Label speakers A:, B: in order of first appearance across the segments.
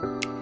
A: Bye.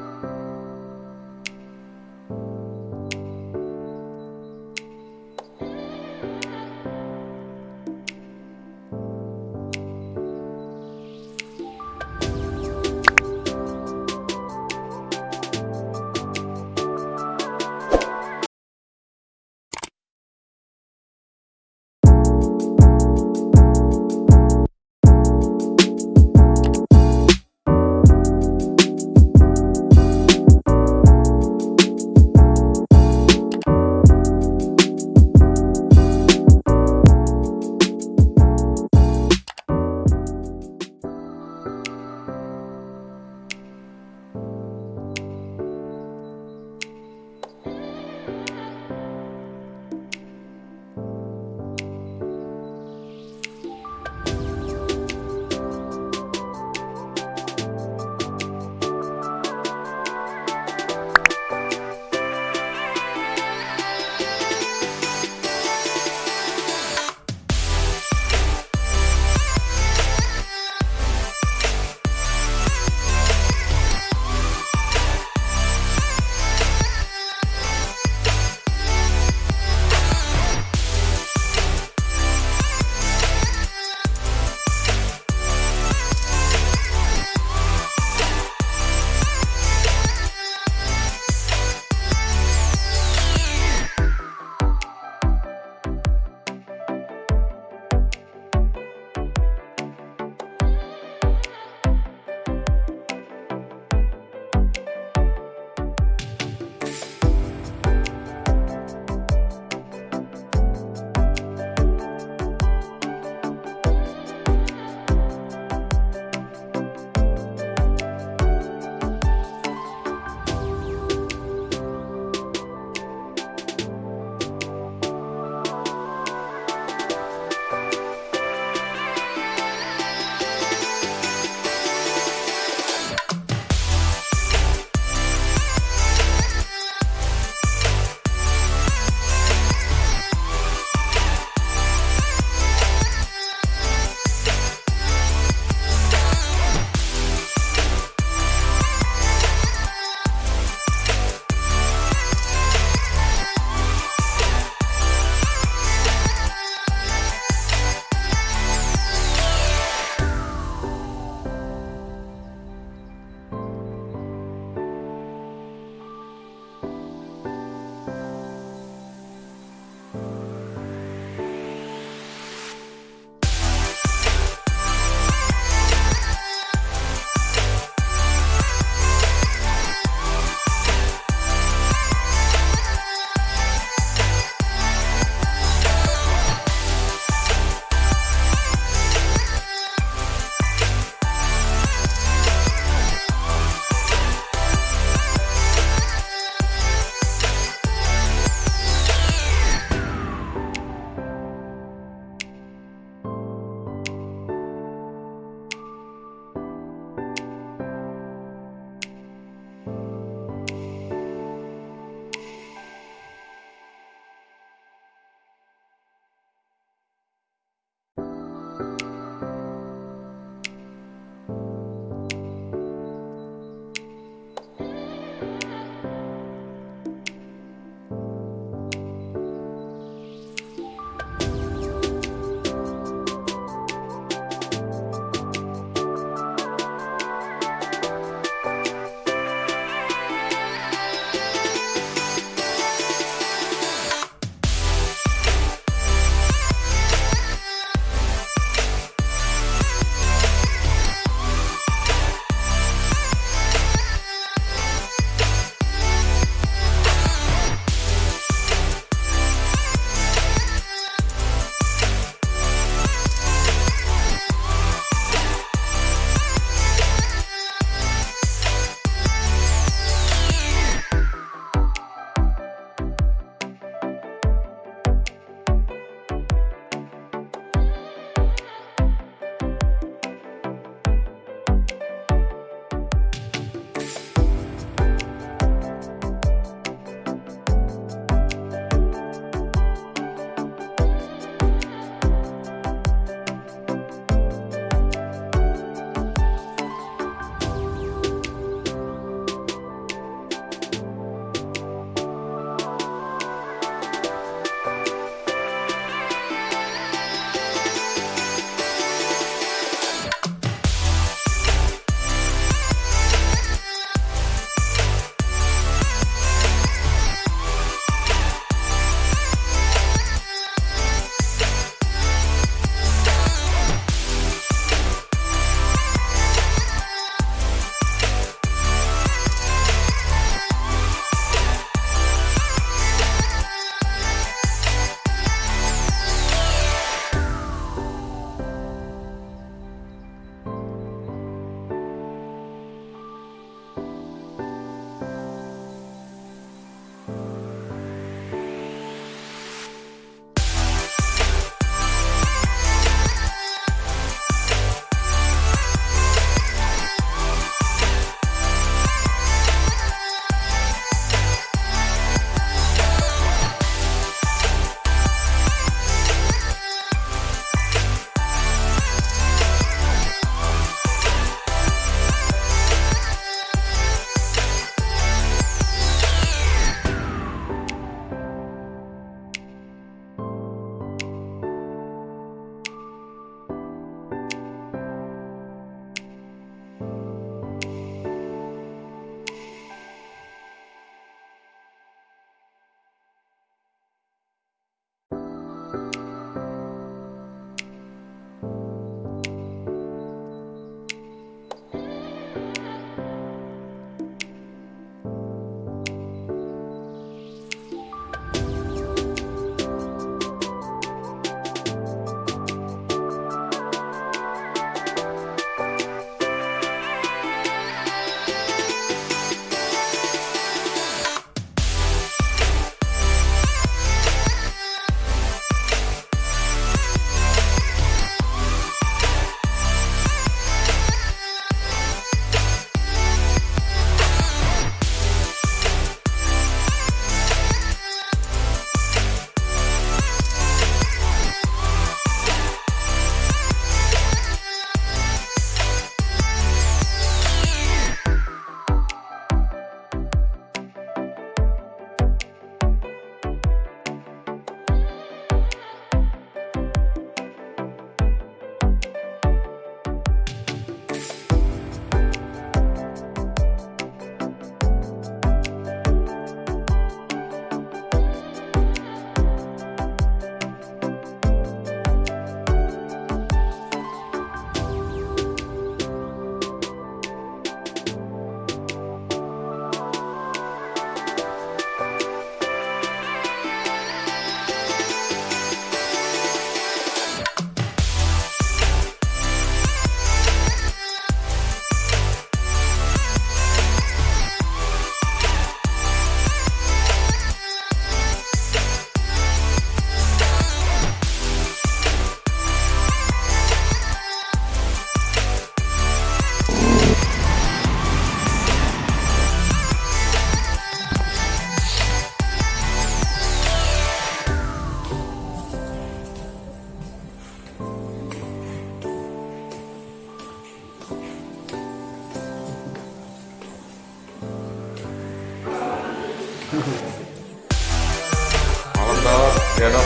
A: 잘한다 미안하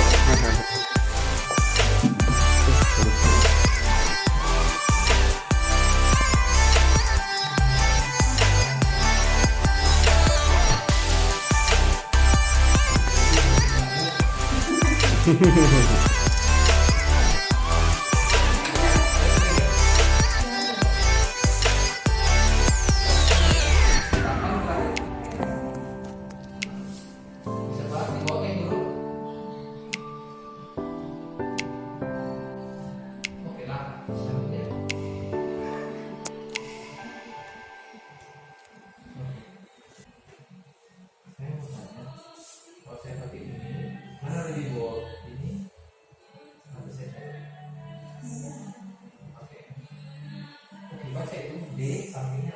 B: 흐흐흐흐
A: day something